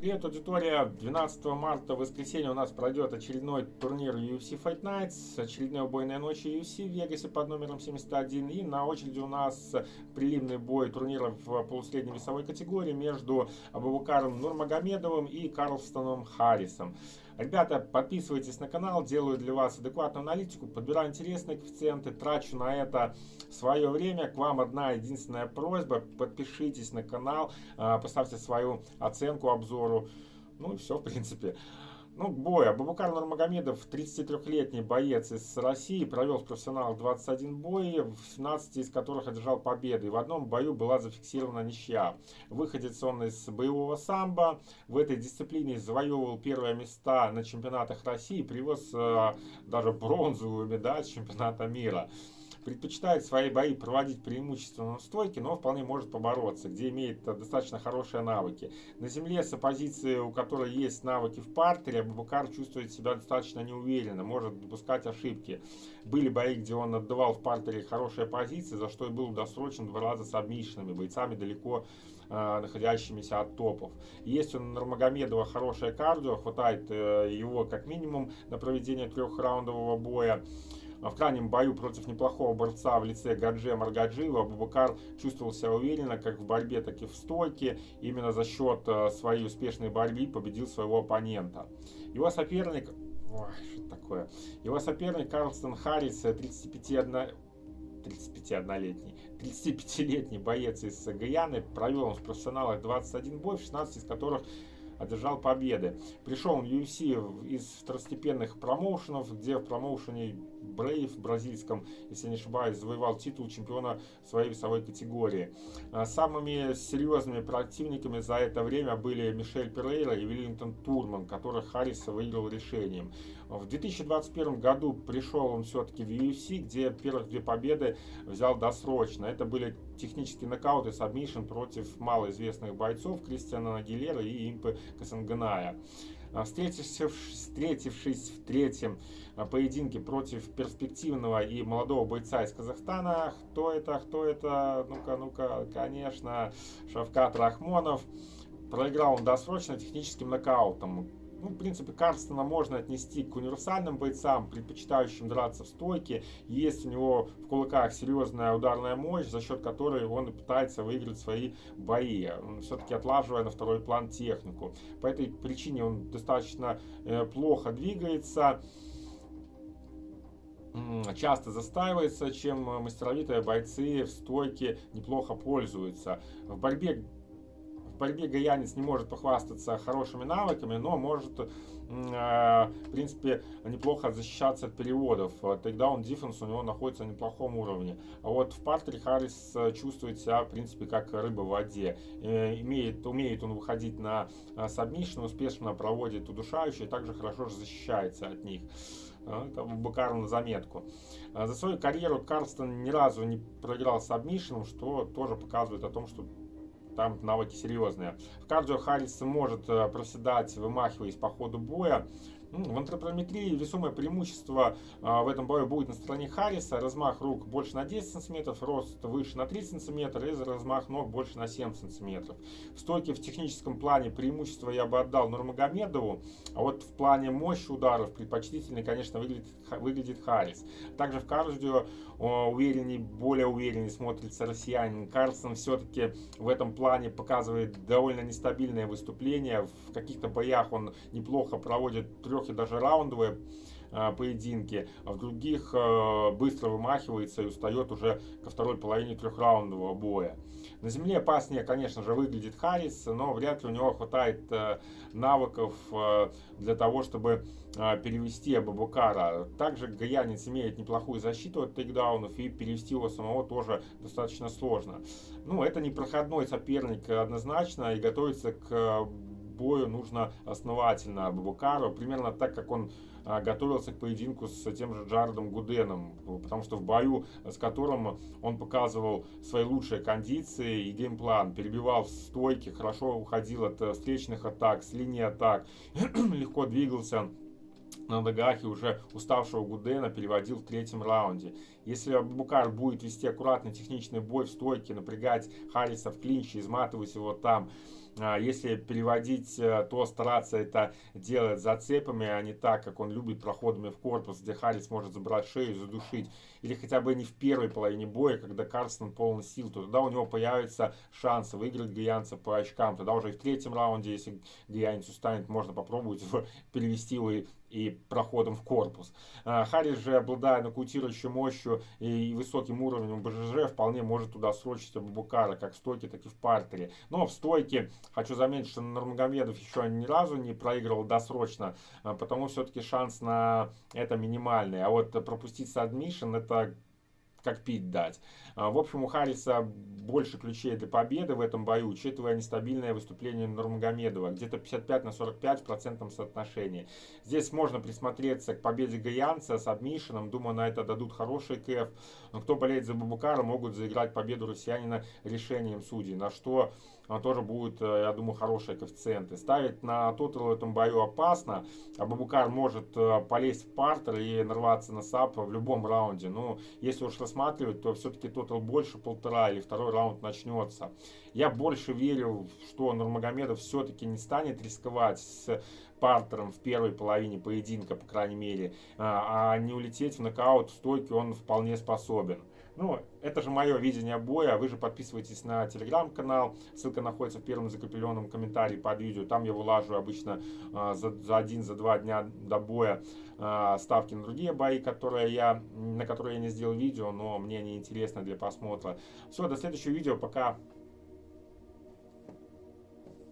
Привет, аудитория! 12 марта, в воскресенье, у нас пройдет очередной турнир UFC Fight Nights, очередная убойная ночь UFC в Вегасе под номером 71. И на очереди у нас прилимный бой турнира в полусредней весовой категории между Абубакаром Нурмагомедовым и Карлстоном Харрисом. Ребята, подписывайтесь на канал, делаю для вас адекватную аналитику, подбираю интересные коэффициенты, трачу на это свое время. К вам одна единственная просьба, подпишитесь на канал, а, поставьте свою оценку обзору. Ну и все, в принципе. Ну, бой. Абубакар Нурмагомедов, 33-летний боец из России, провел в профессионалах 21 боев, 17 из которых одержал победы. В одном бою была зафиксирована ничья. Выходец он из боевого самбо. В этой дисциплине завоевывал первые места на чемпионатах России, привез э, даже бронзовую медаль чемпионата мира предпочитает свои бои проводить преимущественно на стойке, но вполне может побороться, где имеет достаточно хорошие навыки. На земле с оппозицией, у которой есть навыки в партере, Абубакар чувствует себя достаточно неуверенно, может допускать ошибки. Были бои, где он отдавал в партере хорошие позиции, за что и был досрочен два раза с обмишенными бойцами далеко э, находящимися от топов. Есть у Нурмагомедова хорошее кардио, хватает э, его как минимум на проведение трехраундового боя. В крайнем бою против неплохого борца в лице Гадже Маргаджиева Абубакар чувствовал себя уверенно как в борьбе, так и в стойке. Именно за счет э, своей успешной борьбы победил своего оппонента. Его соперник... Ой, что такое? Его соперник Карлстон Харрис, 35 35-летний 35-летний боец из Гаяны провел он в профессионалах 21 бой, в 16 из которых одержал победы. Пришел он в UFC из второстепенных промоушенов, где в промоушене Brave бразильском, если не ошибаюсь, завоевал титул чемпиона своей весовой категории. А самыми серьезными противниками за это время были Мишель Перейра и Веллингтон Турман, которых Харрис выиграл решением. В 2021 году пришел он все-таки в UFC, где первых две победы взял досрочно. Это были технические нокауты сабмишн против малоизвестных бойцов Кристиана Агилера и Импы Касанганая. А, встретившись, встретившись в третьем а, поединке против перспективного и молодого бойца из Казахстана, кто это, кто это, ну-ка, ну-ка, конечно, Шавкат Рахмонов, проиграл он досрочно техническим нокаутом. Ну, в принципе, Карстена можно отнести к универсальным бойцам, предпочитающим драться в стойке. Есть у него в кулаках серьезная ударная мощь, за счет которой он и пытается выиграть свои бои, все-таки отлаживая на второй план технику. По этой причине он достаточно э, плохо двигается часто застаивается, чем мастеровитые бойцы в стойке неплохо пользуются. В борьбе в борьбе гаянец не может похвастаться хорошими навыками, но может, э, в принципе, неплохо защищаться от переводов. Takedown defense у него находится на неплохом уровне. А вот в партере Харрис э, чувствует себя, в принципе, как рыба в воде. Э, имеет, умеет он выходить на сабмишн, успешно проводит удушающие, также хорошо защищается от них. Это Бакар на заметку. За свою карьеру Карлстон ни разу не проиграл сабмишном, что тоже показывает о том, что там навыки серьезные. В кардио Харрис может э, проседать, вымахиваясь по ходу боя. Ну, в антропометрии весомое преимущество а, в этом бою будет на стороне Харриса. Размах рук больше на 10 см, рост выше на 3 см и размах ног больше на 7 см. В стойке в техническом плане преимущество я бы отдал Нурмагомедову, а вот в плане мощи ударов предпочтительней, конечно, выглядит, выглядит Харрис. Также в кардио уверенней, более уверенней смотрится россиянин. Карлсон все-таки в этом плане показывает довольно нестабильное выступление. В каких-то боях он неплохо проводит трех трех и даже раундовые а, поединки, а в других а, быстро вымахивается и устает уже ко второй половине трехраундового боя. На земле опаснее, конечно же, выглядит Харрис, но вряд ли у него хватает э, навыков э, для того, чтобы э, перевести Абубакара. Также Гаянец имеет неплохую защиту от тейкдаунов, и перевести его самого тоже достаточно сложно. Ну, это не проходной соперник однозначно, и готовиться к бою нужно основательно Абубакару, примерно так, как он а, готовился к поединку с тем же Джаредом Гуденом, потому что в бою, с которым он показывал свои лучшие кондиции и геймплан, перебивал в стойке, хорошо уходил от э, встречных атак, с линии атак, легко двигался на ногах и уже уставшего Гудена переводил в третьем раунде. Если Абубакар будет вести аккуратный техничный бой в стойке, напрягать Харриса в клинче, изматывать его там, если переводить, э, то стараться это делать зацепами, а не так, как он любит проходами в корпус, где Харрис может забрать шею, задушить. Или хотя бы не в первой половине боя, когда Карсон полон сил, то тогда у него появится шанс выиграть Гаянца по очкам. Тогда уже и в третьем раунде, если Гаянец устанет, можно попробовать перевести его и проходом в корпус. А, Харрис же, обладая нокаутирующей мощью и высоким уровнем БЖЖ, вполне может туда срочить Абубакара, как в стойке, так и в партере. Но в стойке, хочу заметить, что Нурмагомедов еще ни разу не проигрывал досрочно, а, потому все-таки шанс на это минимальный. А вот пропустить садмишн, это как пить дать. А, в общем, у Харриса больше ключей для победы в этом бою, учитывая нестабильное выступление Нурмагомедова, где-то 55 на 45 в процентном соотношении. Здесь можно присмотреться к победе Гаянца с адмишином, думаю, на это дадут хороший кэф. Но кто болеет за Бабукара, могут заиграть победу россиянина решением судей, на что тоже будет, э, я думаю, хорошие коэффициенты. Ставить на тотал в этом бою опасно. А Бабукар может э, полезть в партер и нарваться на сап в любом раунде. Но если уж рассматривать, то все-таки тотал больше полтора или второй раунд начнется. Я больше верю, что Нурмагомедов все-таки не станет рисковать с партером в первой половине поединка, по крайней мере, а, а не улететь в нокаут в стойке он вполне способен. Ну, это же мое видение боя. Вы же подписывайтесь на телеграм-канал. Ссылка находится в первом закрепленном комментарии под видео. Там я вылажу обычно э, за, за один, за два дня до боя э, ставки на другие бои, которые я, на которые я не сделал видео, но мне они интересны для просмотра. Все, до следующего видео. Пока.